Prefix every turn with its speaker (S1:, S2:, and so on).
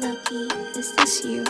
S1: Lucky, is this you?